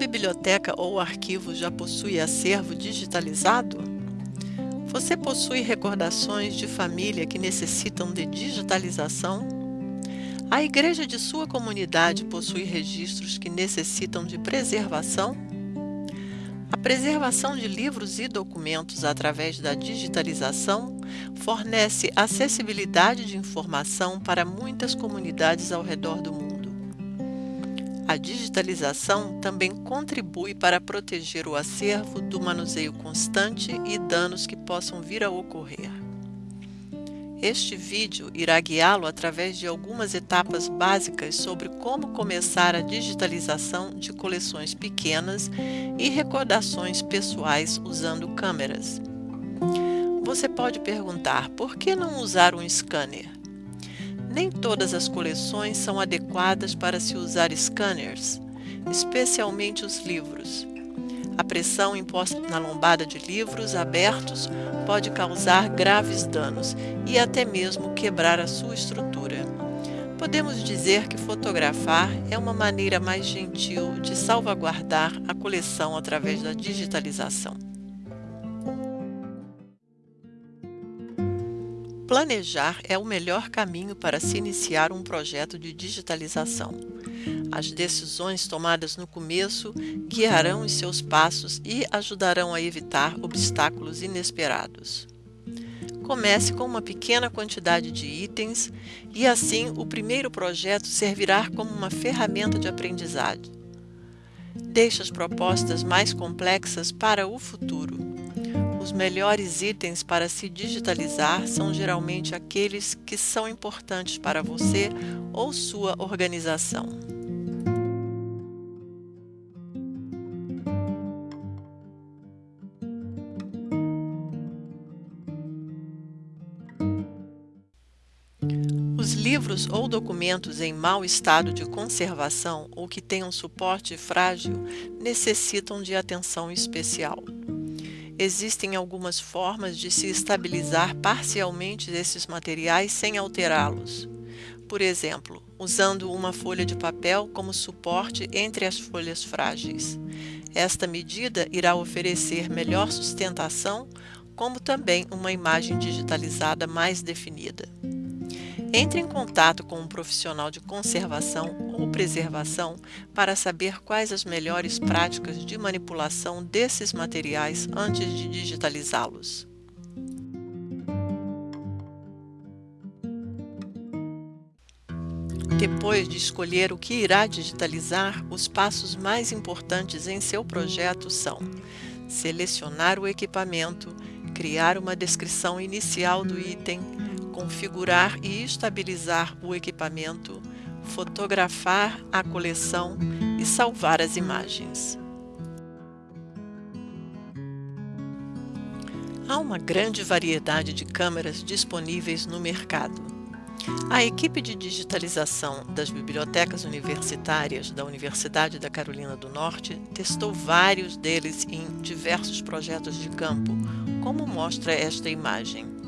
biblioteca ou arquivo já possui acervo digitalizado? Você possui recordações de família que necessitam de digitalização? A igreja de sua comunidade possui registros que necessitam de preservação? A preservação de livros e documentos através da digitalização fornece acessibilidade de informação para muitas comunidades ao redor do mundo. A digitalização também contribui para proteger o acervo do manuseio constante e danos que possam vir a ocorrer. Este vídeo irá guiá-lo através de algumas etapas básicas sobre como começar a digitalização de coleções pequenas e recordações pessoais usando câmeras. Você pode perguntar, por que não usar um scanner? Nem todas as coleções são adequadas para se usar scanners, especialmente os livros. A pressão imposta na lombada de livros abertos pode causar graves danos e até mesmo quebrar a sua estrutura. Podemos dizer que fotografar é uma maneira mais gentil de salvaguardar a coleção através da digitalização. Planejar é o melhor caminho para se iniciar um projeto de digitalização. As decisões tomadas no começo guiarão os seus passos e ajudarão a evitar obstáculos inesperados. Comece com uma pequena quantidade de itens e assim o primeiro projeto servirá como uma ferramenta de aprendizado. Deixe as propostas mais complexas para o futuro. Os melhores itens para se digitalizar são geralmente aqueles que são importantes para você ou sua organização. Os livros ou documentos em mau estado de conservação ou que tenham suporte frágil necessitam de atenção especial. Existem algumas formas de se estabilizar parcialmente esses materiais sem alterá-los. Por exemplo, usando uma folha de papel como suporte entre as folhas frágeis. Esta medida irá oferecer melhor sustentação, como também uma imagem digitalizada mais definida. Entre em contato com um profissional de conservação ou preservação para saber quais as melhores práticas de manipulação desses materiais antes de digitalizá-los. Depois de escolher o que irá digitalizar, os passos mais importantes em seu projeto são selecionar o equipamento, criar uma descrição inicial do item, configurar e estabilizar o equipamento, fotografar a coleção e salvar as imagens. Há uma grande variedade de câmeras disponíveis no mercado. A equipe de digitalização das bibliotecas universitárias da Universidade da Carolina do Norte testou vários deles em diversos projetos de campo, como mostra esta imagem.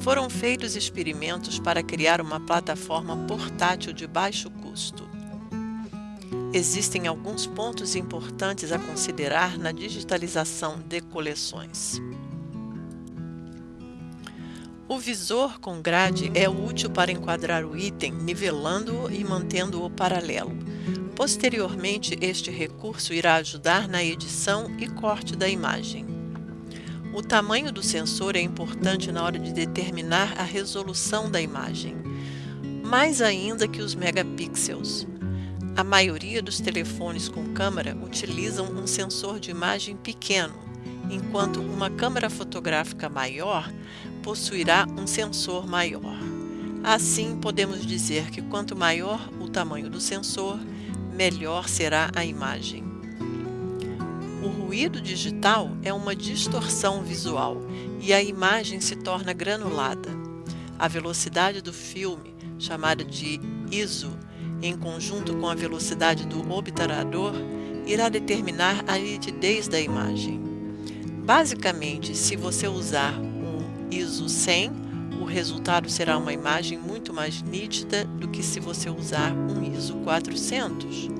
Foram feitos experimentos para criar uma plataforma portátil de baixo custo. Existem alguns pontos importantes a considerar na digitalização de coleções. O visor com grade é útil para enquadrar o item, nivelando-o e mantendo-o paralelo. Posteriormente, este recurso irá ajudar na edição e corte da imagem. O tamanho do sensor é importante na hora de determinar a resolução da imagem, mais ainda que os megapixels. A maioria dos telefones com câmera utilizam um sensor de imagem pequeno, enquanto uma câmera fotográfica maior possuirá um sensor maior. Assim, podemos dizer que quanto maior o tamanho do sensor, melhor será a imagem. Ruído digital é uma distorção visual e a imagem se torna granulada. A velocidade do filme, chamada de ISO, em conjunto com a velocidade do obturador, irá determinar a nitidez da imagem. Basicamente, se você usar um ISO 100, o resultado será uma imagem muito mais nítida do que se você usar um ISO 400.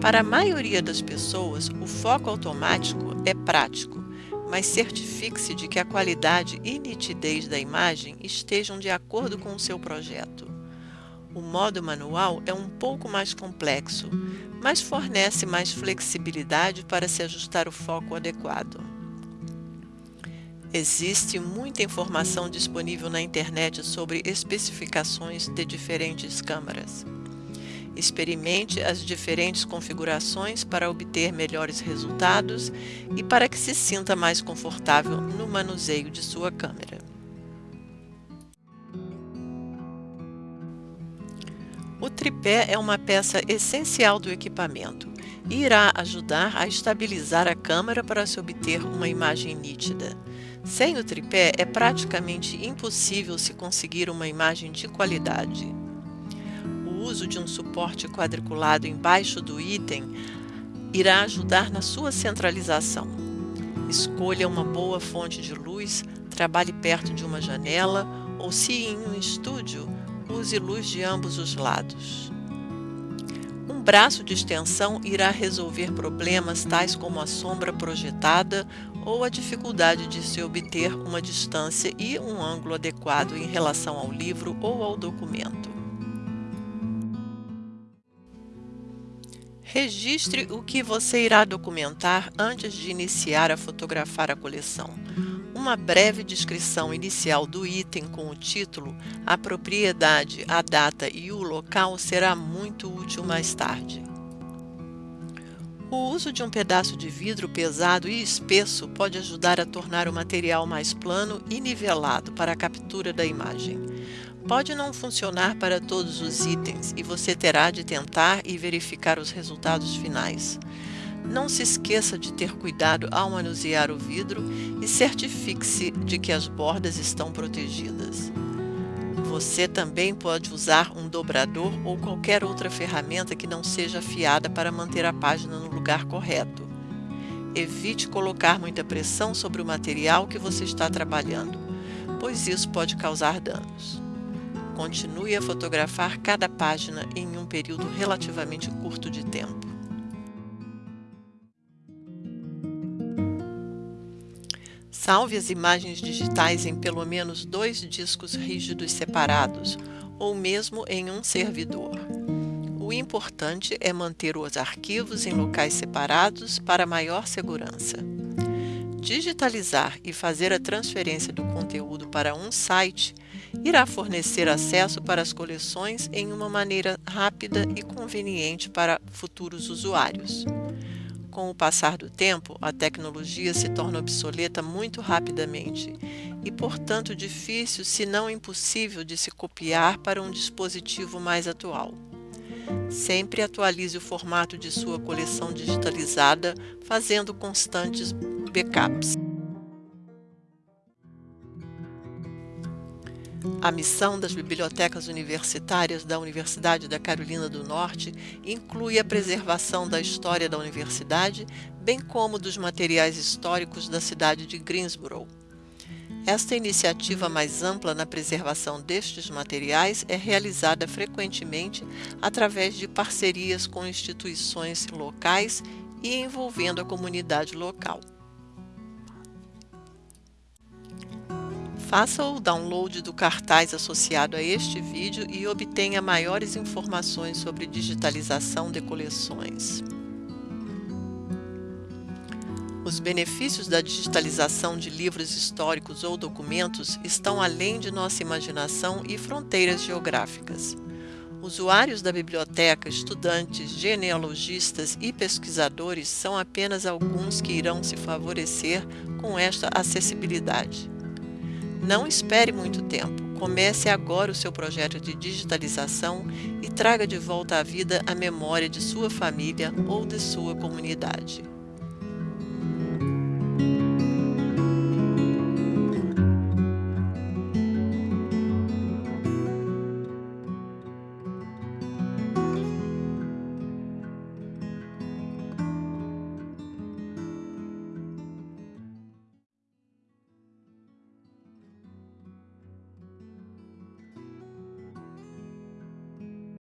Para a maioria das pessoas, o foco automático é prático, mas certifique-se de que a qualidade e nitidez da imagem estejam de acordo com o seu projeto. O modo manual é um pouco mais complexo, mas fornece mais flexibilidade para se ajustar o foco adequado. Existe muita informação disponível na internet sobre especificações de diferentes câmeras. Experimente as diferentes configurações para obter melhores resultados e para que se sinta mais confortável no manuseio de sua câmera. O tripé é uma peça essencial do equipamento e irá ajudar a estabilizar a câmera para se obter uma imagem nítida. Sem o tripé, é praticamente impossível se conseguir uma imagem de qualidade. Uso de um suporte quadriculado embaixo do item irá ajudar na sua centralização. Escolha uma boa fonte de luz, trabalhe perto de uma janela ou, se em um estúdio, use luz de ambos os lados. Um braço de extensão irá resolver problemas tais como a sombra projetada ou a dificuldade de se obter uma distância e um ângulo adequado em relação ao livro ou ao documento. Registre o que você irá documentar antes de iniciar a fotografar a coleção. Uma breve descrição inicial do item com o título, a propriedade, a data e o local será muito útil mais tarde. O uso de um pedaço de vidro pesado e espesso pode ajudar a tornar o material mais plano e nivelado para a captura da imagem. Pode não funcionar para todos os itens e você terá de tentar e verificar os resultados finais. Não se esqueça de ter cuidado ao manusear o vidro e certifique-se de que as bordas estão protegidas. Você também pode usar um dobrador ou qualquer outra ferramenta que não seja afiada para manter a página no lugar correto. Evite colocar muita pressão sobre o material que você está trabalhando, pois isso pode causar danos. Continue a fotografar cada página em um período relativamente curto de tempo. Salve as imagens digitais em pelo menos dois discos rígidos separados, ou mesmo em um servidor. O importante é manter os arquivos em locais separados para maior segurança. Digitalizar e fazer a transferência do conteúdo para um site irá fornecer acesso para as coleções em uma maneira rápida e conveniente para futuros usuários. Com o passar do tempo, a tecnologia se torna obsoleta muito rapidamente e, portanto, difícil, se não impossível, de se copiar para um dispositivo mais atual. Sempre atualize o formato de sua coleção digitalizada, fazendo constantes backups. A missão das bibliotecas universitárias da Universidade da Carolina do Norte inclui a preservação da história da universidade, bem como dos materiais históricos da cidade de Greensboro. Esta iniciativa mais ampla na preservação destes materiais é realizada frequentemente através de parcerias com instituições locais e envolvendo a comunidade local. Faça o download do cartaz associado a este vídeo e obtenha maiores informações sobre digitalização de coleções. Os benefícios da digitalização de livros históricos ou documentos estão além de nossa imaginação e fronteiras geográficas. Usuários da biblioteca, estudantes, genealogistas e pesquisadores são apenas alguns que irão se favorecer com esta acessibilidade. Não espere muito tempo. Comece agora o seu projeto de digitalização e traga de volta à vida a memória de sua família ou de sua comunidade.